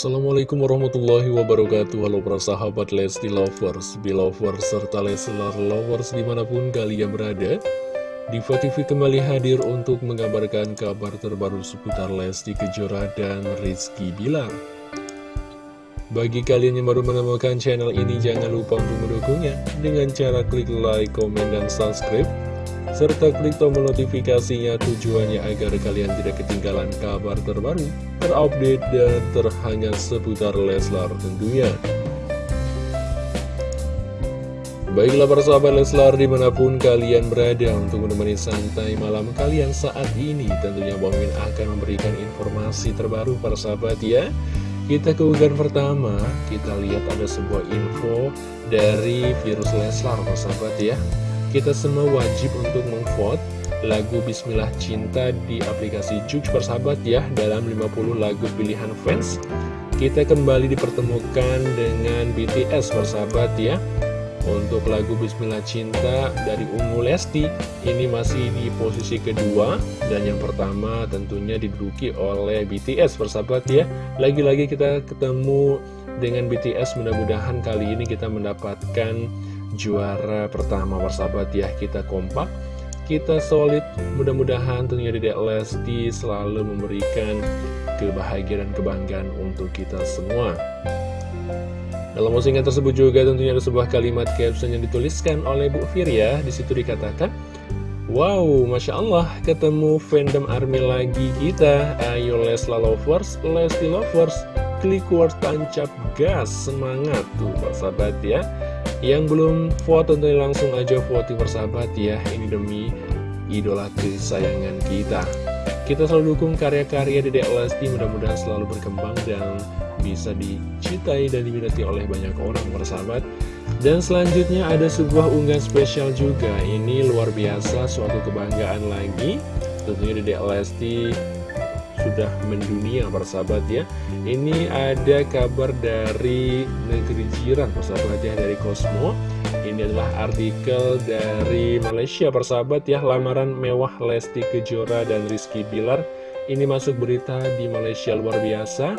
Assalamualaikum warahmatullahi wabarakatuh. Halo para sahabat Lesti Lovers, Belovers, serta Leslar Lovers di mana pun kalian berada. Diva TV kembali hadir untuk mengabarkan kabar terbaru seputar Lesti Kejora dan Rizky Bilar. Bagi kalian yang baru menemukan channel ini jangan lupa untuk mendukungnya. Dengan cara klik like, komen, dan subscribe serta klik tombol notifikasinya tujuannya agar kalian tidak ketinggalan kabar terbaru, terupdate, dan terhangat seputar Leslar tentunya. Baiklah para sahabat Leslar di mana pun kalian berada untuk menemani santai malam kalian saat ini Tentunya Bang akan memberikan informasi terbaru para sahabat ya Kita ke unggahan pertama, kita lihat ada sebuah info dari virus Leslar para sahabat ya kita semua wajib untuk memvote lagu Bismillah Cinta di aplikasi Jux persahabat ya dalam 50 lagu pilihan fans. Kita kembali dipertemukan dengan BTS persahabat ya. Untuk lagu Bismillah Cinta dari Ungu Lesti ini masih di posisi kedua. Dan yang pertama tentunya diduduki oleh BTS persahabat ya. Lagi-lagi kita ketemu dengan BTS mudah-mudahan kali ini kita mendapatkan juara pertama persahabat ya kita kompak. Kita solid mudah-mudahan tentunya Dedek Lesti selalu memberikan kebahagiaan dan kebanggaan untuk kita semua. Dalam postingan tersebut juga tentunya ada sebuah kalimat caption yang dituliskan oleh Bu Fir ya di situ dikatakan Wow, Masya Allah, ketemu fandom army lagi kita. Ayo Lesla Lovers, Lesti Lovers Klik word tancap gas, semangat tuh sahabat ya yang belum vote tentunya langsung aja voting persahabat ya. Ini demi idola kesayangan kita. Kita selalu dukung karya-karya Dedek Lesti Mudah-mudahan selalu berkembang dan bisa dicintai dan diminati oleh banyak orang persahabat. Dan selanjutnya ada sebuah unggahan spesial juga. Ini luar biasa suatu kebanggaan lagi. Tentunya Dedek Lesti sudah mendunia persahabat ya. Ini ada kabar dari negeri jiran persahabat ya dari Cosmo. Ini adalah artikel dari Malaysia persahabat ya. Lamaran mewah Lesti Kejora dan Rizky Bilar. Ini masuk berita di Malaysia luar biasa.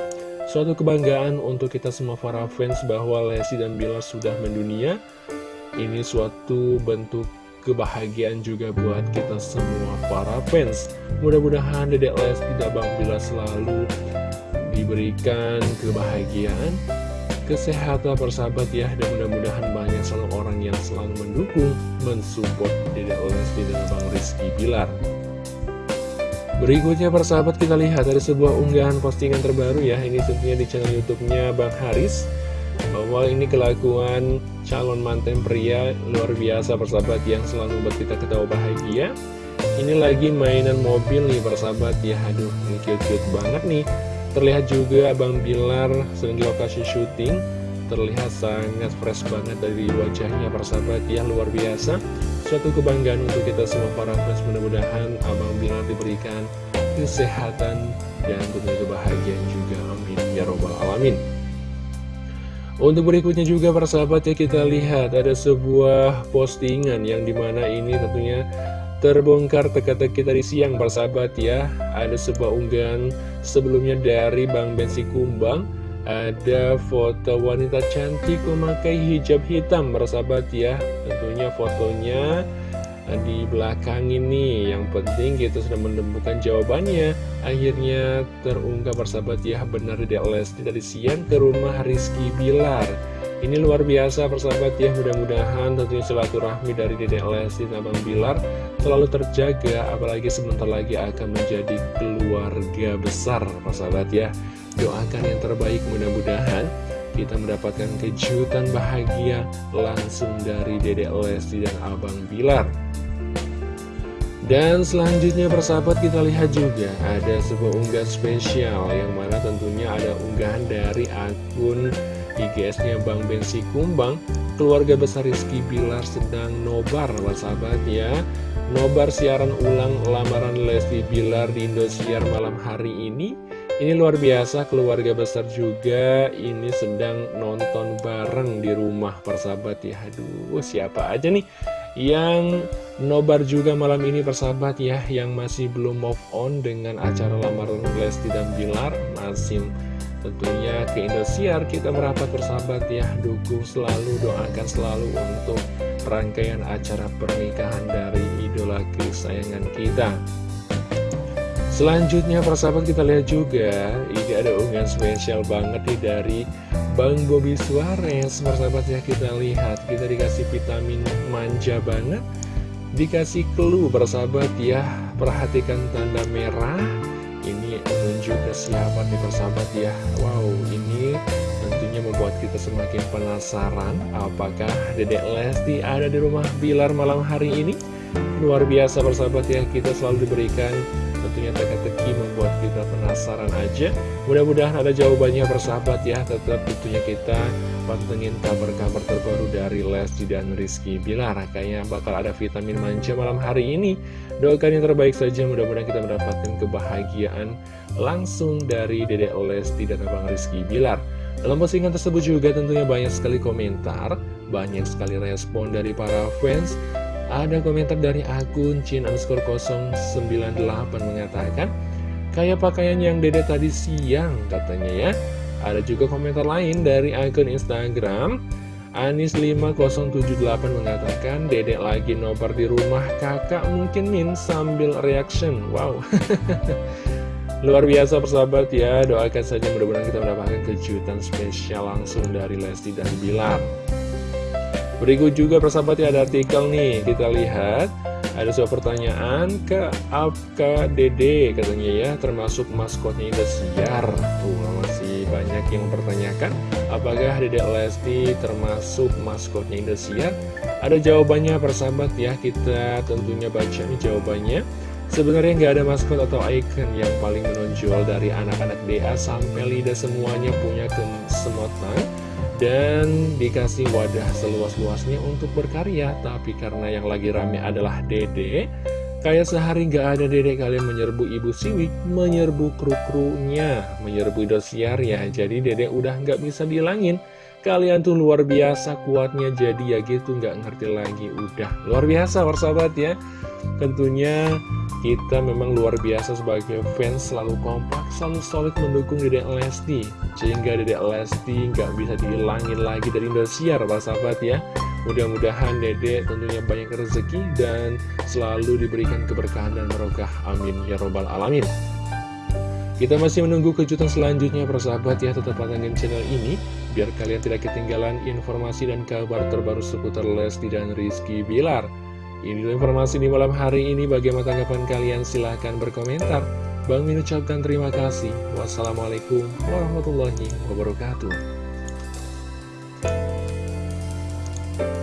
Suatu kebanggaan untuk kita semua para fans bahwa Lesti dan Bilar sudah mendunia. Ini suatu bentuk kebahagiaan juga buat kita semua para fans. Mudah-mudahan Dedek Les tidak Bang Bila selalu diberikan kebahagiaan Kesehatan persahabat ya. Dan mudah-mudahan banyak selalu orang yang selalu mendukung Mensupport Dedek Lesti dan Bang Rizky Bilar. Berikutnya persahabat kita lihat ada sebuah unggahan postingan terbaru ya. Ini tentunya di channel youtube-nya Bang Haris bahwa ini kelakuan calon mantan pria luar biasa persahabat yang selalu membuat kita ketawa bahagia. Ini lagi mainan mobil nih persahabat. Ya aduh ini cute-cute banget nih. Terlihat juga Abang Bilar sedang di lokasi syuting. Terlihat sangat fresh banget dari wajahnya persahabat. Ya luar biasa. Suatu kebanggaan untuk kita semua para fans. Mudah-mudahan Abang Bilar diberikan kesehatan dan tentunya kebahagiaan juga. Amin. Ya robbal alamin untuk berikutnya juga persahabat ya kita lihat ada sebuah postingan yang di mana ini tentunya terbongkar teka-teki tadi siang persahabat ya. Ada sebuah unggahan sebelumnya dari Bang Bensi Kumbang. Ada foto wanita cantik memakai hijab hitam persahabat ya. Tentunya fotonya di belakang ini yang penting kita sudah menemukan jawabannya. Akhirnya terungkap persahabat ya benar Dek Lesti dari siang ke rumah Rizky Bilar. Ini luar biasa persahabat ya. Mudah-mudahan tentunya silaturahmi dari Dedek Lesti dan Abang Bilar selalu terjaga apalagi sebentar lagi akan menjadi keluarga besar persahabat ya. Doakan yang terbaik mudah-mudahan kita mendapatkan kejutan bahagia langsung dari Dedek Lesti dan Abang Bilar. Dan selanjutnya persahabat kita lihat juga ada sebuah unggahan spesial yang mana tentunya ada unggahan dari akun IGS-nya Bang Bensi Kumbang. Keluarga besar Rizky Bilar sedang nobar persahabat ya. Nobar siaran ulang lamaran Lesti Bilar di Indosiar malam hari ini Ini luar biasa keluarga besar juga ini sedang nonton bareng di rumah persahabat ya. Aduh siapa aja nih yang nobar juga malam ini persahabat ya Yang masih belum move on dengan acara lamaran Lesti dan Bilar Masih Tentunya ke Indosiar kita merapat bersahabat ya. Dukung selalu, doakan selalu untuk rangkaian acara pernikahan dari idola kesayangan kita Selanjutnya persahabat kita lihat juga Ini ada unggahan spesial banget nih dari Bang Bobby Suarez Persahabat ya kita lihat. Kita dikasih vitamin manja banget Dikasih clue persahabat ya. Perhatikan tanda merah Ini menunjuk ke siapa nih persahabat ya. Wow ini tentunya membuat kita semakin penasaran Apakah Dedek Lesti ada di rumah Bilar malam hari ini Luar biasa persahabat ya. Kita selalu diberikan tentunya teka-teki membuat kita penasaran aja. Mudah-mudahan ada jawabannya persahabat ya. Tetap tentunya kita pantengin kabar-kabar terbaru dari Lesti dan Rizky Bilar kayaknya bakal ada vitamin manja malam hari ini. Doakan yang terbaik saja. Mudah-mudahan kita mendapatkan kebahagiaan langsung dari Dedek Lesti dan Abang Rizky Bilar. Dalam postingan tersebut juga tentunya banyak sekali komentar banyak sekali respon dari para fans ada komentar dari akun Chin underscore 098 mengatakan Kayak pakaian yang dede tadi siang katanya ya. Ada juga komentar lain dari akun Instagram Anis5078 mengatakan Dedek lagi nobar di rumah kakak mungkin min sambil reaction. Wow. Luar biasa persahabat ya. Doakan saja mudah-mudahan kita mendapatkan kejutan spesial langsung dari Lesti dan Bilar Berikut juga persahabat ya ada artikel nih. Kita lihat ada sebuah pertanyaan ke Apka Dede katanya ya Termasuk maskotnya Indosiar Tuh masih banyak yang mempertanyakan Apakah Dede Lesti termasuk maskotnya Indosiar Ada jawabannya persahabat ya Kita tentunya baca nih jawabannya Sebenarnya nggak ada maskot atau icon yang paling menonjol dari anak-anak DA sampai lidah semuanya punya kesemotan dan dikasih wadah seluas-luasnya untuk berkarya. Tapi karena yang lagi rame adalah dede kayak sehari gak ada dede kalian menyerbu ibu siwik menyerbu kru-krunya menyerbu dosiar ya jadi dede udah gak bisa bilangin kalian tuh luar biasa kuatnya jadi ya gitu gak ngerti lagi udah luar biasa persahabat ya tentunya kita memang luar biasa sebagai fans selalu kompak, selalu solid mendukung Dedek Lesti. Sehingga Dedek Lesti nggak bisa dihilangin lagi dari Indosiar, Pak sahabat ya. Mudah-mudahan Dedek tentunya banyak rezeki dan selalu diberikan keberkahan dan merokah. Amin. Ya Robbal Alamin. Kita masih menunggu kejutan selanjutnya persahabat ya Tetap pantengin channel ini Biar kalian tidak ketinggalan informasi dan kabar terbaru seputar Lesti dan Rizky Bilar ini informasi di malam hari ini. Bagaimana tanggapan kalian? Silahkan berkomentar. Bang Min ucapkan terima kasih. Wassalamualaikum warahmatullahi wabarakatuh.